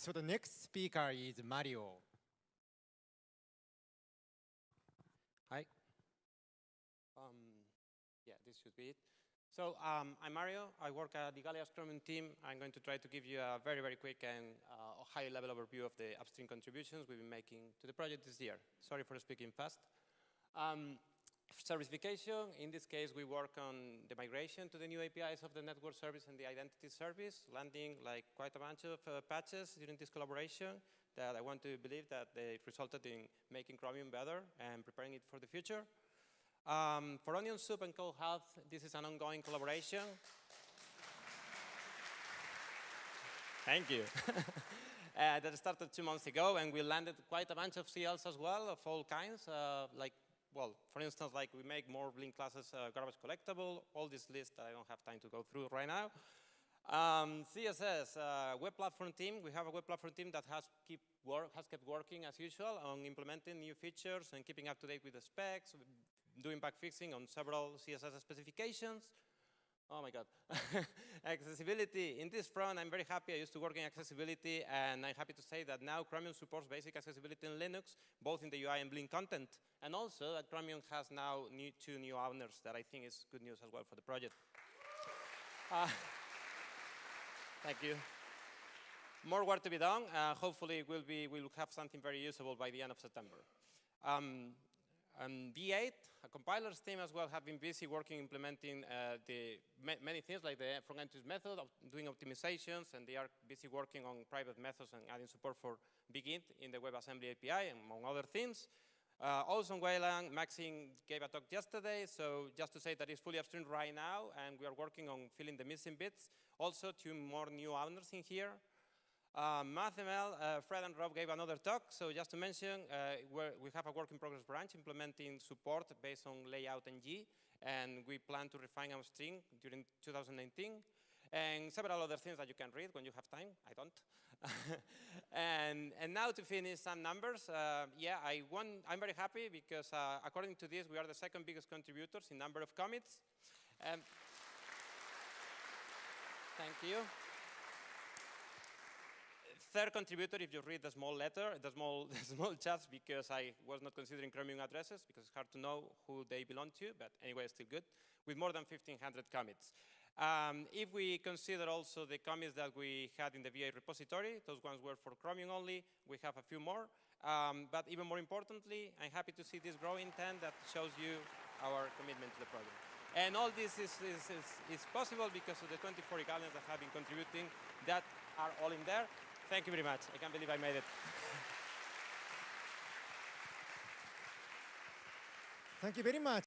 So the next speaker is Mario. Hi. Um, yeah, this should be it. So um, I'm Mario. I work at the Igalia's Chromium team. I'm going to try to give you a very, very quick and uh, high-level overview of the upstream contributions we've been making to the project this year. Sorry for speaking fast. Um, Servicification, in this case, we work on the migration to the new APIs of the network service and the identity service, landing like quite a bunch of uh, patches during this collaboration that I want to believe that they resulted in making Chromium better and preparing it for the future. Um, for Onion Soup and Code Health, this is an ongoing collaboration. Thank you. uh, that started two months ago, and we landed quite a bunch of CLs as well, of all kinds, uh, like well, for instance, like we make more Blink classes uh, garbage collectible, all this list that I don't have time to go through right now. Um, CSS, uh, web platform team. We have a web platform team that has, keep work, has kept working as usual on implementing new features and keeping up to date with the specs, doing bug fixing on several CSS specifications. Oh my God. accessibility. In this front, I'm very happy. I used to work in accessibility, and I'm happy to say that now Chromium supports basic accessibility in Linux, both in the UI and Blink content. And also that Chromium has now new, two new owners that I think is good news as well for the project. Uh, thank you. More work to be done. Uh, hopefully, we'll, be, we'll have something very usable by the end of September. Um, and V8, a compilers team as well, have been busy working implementing uh, the ma many things like the front end method, of doing optimizations, and they are busy working on private methods and adding support for BigInt in the WebAssembly API, among other things. Uh, also on Wayland, Maksim gave a talk yesterday, so just to say that it's fully upstream right now, and we are working on filling the missing bits. Also, two more new owners in here. Uh, MathML, uh, Fred and Rob gave another talk, so just to mention, uh, we have a work in progress branch implementing support based on LayoutNG, and we plan to refine our string during 2019, and several other things that you can read when you have time. I don't. and, and now to finish some numbers, uh, yeah, I want, I'm very happy because uh, according to this, we are the second biggest contributors in number of commits. Um, thank you third contributor, if you read the small letter, the small, the small chats, because I was not considering Chromium addresses, because it's hard to know who they belong to, but anyway, still good, with more than 1,500 commits. Um, if we consider also the commits that we had in the V8 repository, those ones were for Chromium only, we have a few more. Um, but even more importantly, I'm happy to see this growing trend that shows you our commitment to the project. And all this is, is, is, is possible because of the 24 Igalians that have been contributing that are all in there. Thank you very much. I can't believe I made it. Thank you very much.